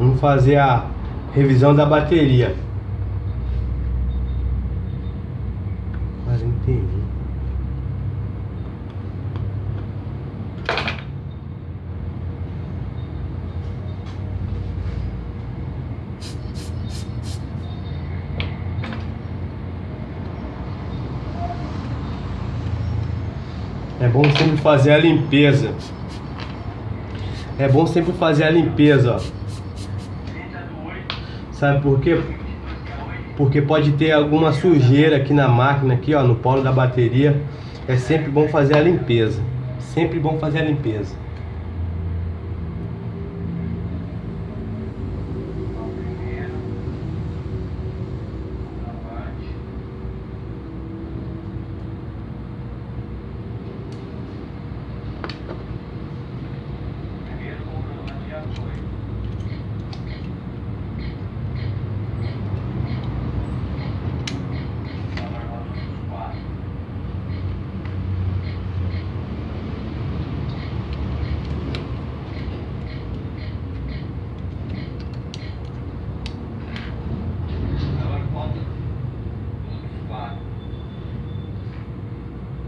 Vamos fazer a revisão da bateria. 41. É bom sempre fazer a limpeza. É bom sempre fazer a limpeza, ó. Sabe por quê? Porque pode ter alguma sujeira aqui na máquina, aqui ó, no polo da bateria. É sempre bom fazer a limpeza. Sempre bom fazer a limpeza.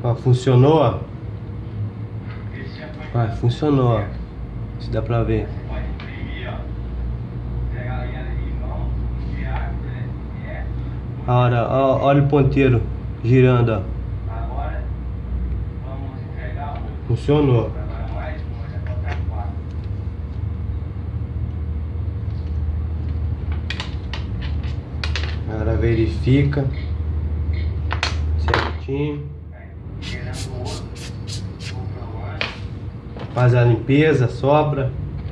Ó, funcionou, ó. Ó, funcionou, ó. Se dá pra ver. Olha, ó, olha o ponteiro girando, ó. Funcionou. Agora verifica certinho. Faz a limpeza, sobra.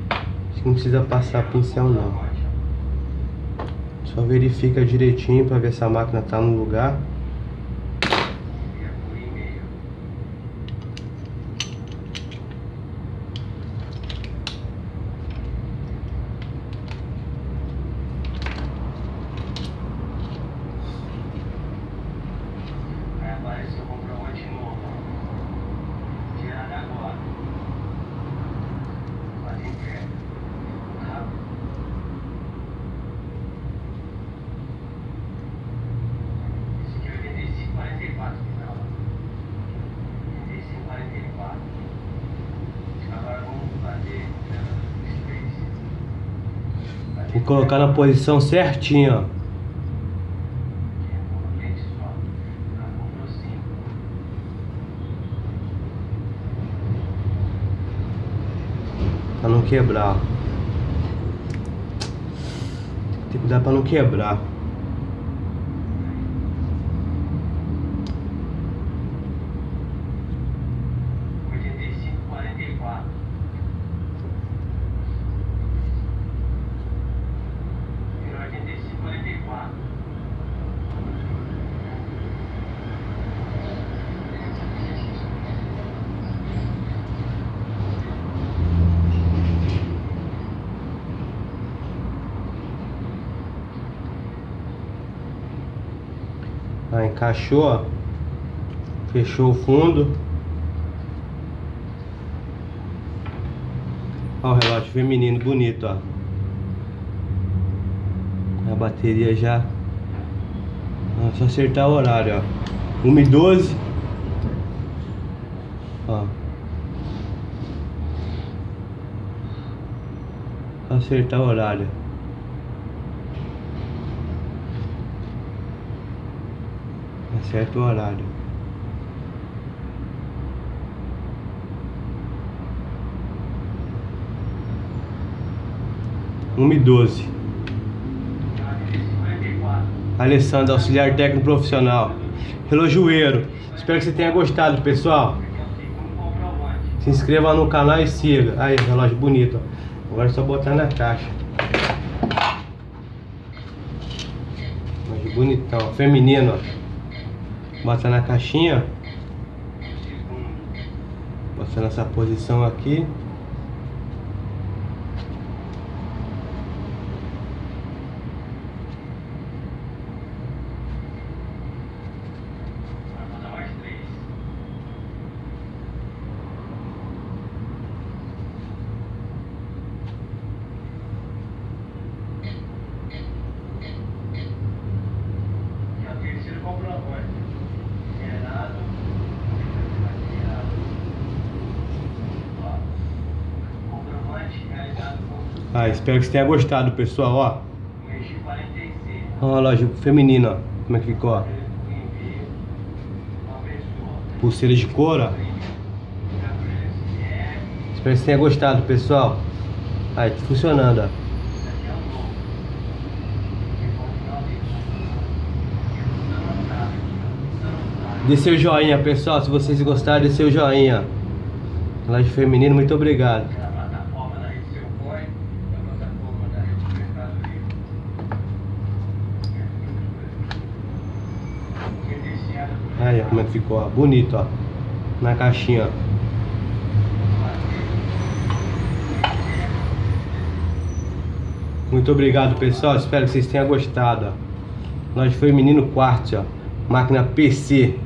Acho que não precisa passar pincel não. Só verifica direitinho para ver se a máquina tá no lugar. Que colocar na posição certinha, ó. Pra não quebrar. Tem que cuidar pra não quebrar. Aí encaixou, ó. Fechou o fundo. Ó o relógio feminino bonito, ó. A bateria já. É só acertar o horário, ó. 1 e 12. Ó. Só acertar o horário. Acerta o horário. Uma e doze. Alessandro, auxiliar técnico profissional. Relojoeiro. Espero que você tenha gostado, pessoal. Se inscreva no canal e siga. Aí, relógio bonito. Agora é só botar na caixa. Relógio bonitão. Feminino, ó. Bota na caixinha. Bota nessa posição aqui. Ah, espero que você tenha gostado, pessoal, ó. Ó a loja feminina, ó. Como é que ficou, ó. Pulseira de couro, ó. Espero que você tenha gostado, pessoal. Aí, tá funcionando, ó. Dê seu joinha, pessoal. Se vocês gostaram, dê seu joinha. Loja feminina, muito obrigado. Aí, ó, como é que ficou, ó. Bonito, ó. Na caixinha, ó. Muito obrigado, pessoal. Espero que vocês tenham gostado. Ó. Loja Feminino Quartzo, ó. Máquina PC.